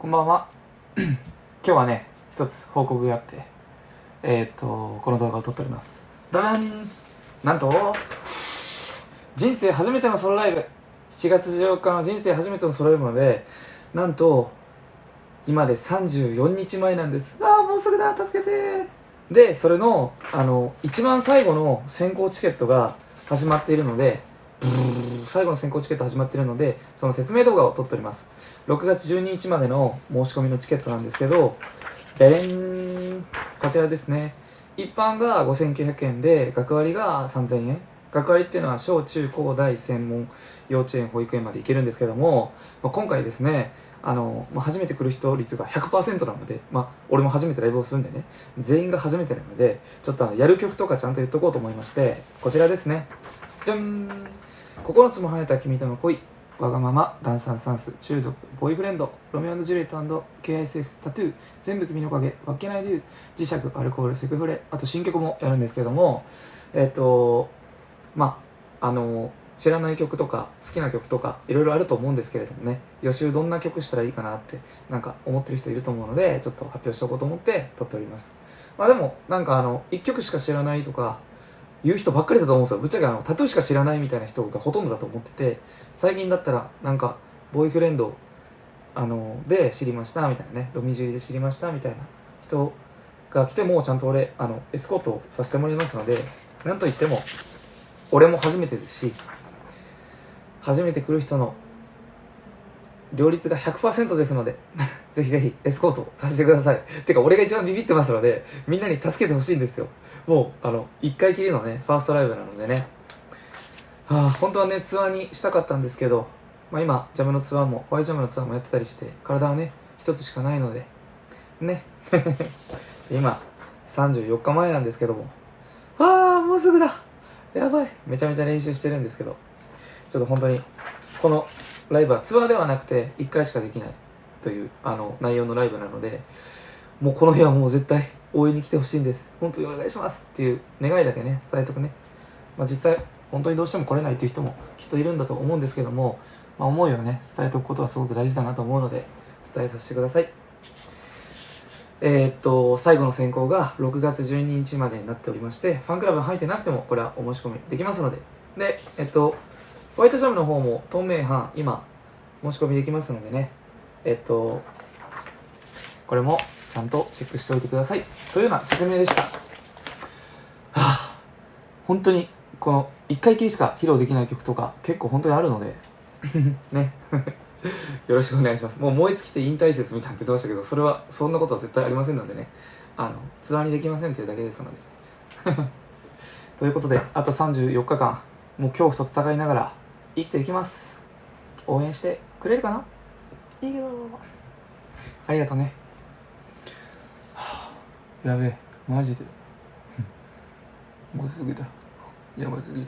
こんばんは。今日はね一つ報告があってえー、っとこの動画を撮っております。ダダン。なんと人生初めてのソロライブ。7月14日の人生初めてのソロライブのでなんと今で34日前なんです。ああもうすぐだ。助けて。でそれのあの一番最後の先行チケットが始まっているのでブー最後の先行チケット始まってるのでその説明動画を撮っております。6月12日までの申し込みのチケットなんですけどベレンこちらですね。一般が5900円で学割が3000円。学割っていうのは小中高大専門幼稚園保育園まで行けるんですけども、まあ、今回ですねあの、まあ、初めて来る人率が100%なので、まあ、俺も初めてライブをするんでね全員が初めてなのでちょっとやる曲とかちゃんと言っとこうと思いましてこちらですね。じゃん。9つも生えた君との恋わがままダンサーサンス中毒ボーイフレンドロミオジュリエット KSS タトゥー全部君の影わけないでュ磁石アルコールセクフレあと新曲もやるんですけどもえっ、とまああの知らない曲とか好きな曲とかいろいろあると思うんですけれどもね予習どんな曲したらいいかなってなんか思ってる人いると思うのでちょっと発表しておこうと思って撮っております。まあでもなんかあの1曲しか知らないとか言う人ばっかりだと思うんですよ。ぶっちゃけあのタトゥーしか知らないみたいな人がほとんどだと思ってて最近だったらなんかボーイフレンドあので知りましたみたいなね。ロミジュリで知りましたみたいな人が来てもちゃんと俺あのエスコートをさせてもらいますのでなんといっても俺も初めてですし初めて来る人の両立が100%ですのでぜひぜひエスコートさせてください。てか、俺が一番ビビってますので、みんなに助けてほしいんですよ。もう、あの、一回きりのね、ファーストライブなのでね。はあ、本当はね、ツアーにしたかったんですけど、まあ今、ジャムのツアーも、ワイジャムのツアーもやってたりして、体はね、一つしかないので、ね。今、34日前なんですけども、ああ、もうすぐだやばいめちゃめちゃ練習してるんですけど、ちょっと本当に、このライブはツアーではなくて、1回しかできない。というあの内容のライブなのでもうこの日はもう絶対応援に来てほしいんです。本当にお願いしますっていう願いだけね伝えとくね、まあ、実際本当にどうしても来れないっていう人もきっといるんだと思うんですけども、まあ、思いをね伝えておくことはすごく大事だなと思うので伝えさせてください。えー、っと最後の選考が6月12日までになっておりましてファンクラブ入ってなくてもこれはお申し込みできますので。でえっとホワイトジャムの方も透明版今申し込みできますのでね。えっと、これもちゃんとチェックしておいてください。というような説明でした。はあ、本当に、この1回きりしか披露できない曲とか結構本当にあるので、ね。よろしくお願いします。もう燃え尽きて引退説みたいなって言ってましたけど、それは、そんなことは絶対ありませんのでね。あの、ツアーにできませんというだけですので。ということで、あと34日間、もう恐怖と戦いながら生きていきます。応援してくれるかな？いいけどありがとうね、はあ、やべえ。マジで。もうすぐだ。やばすぎる。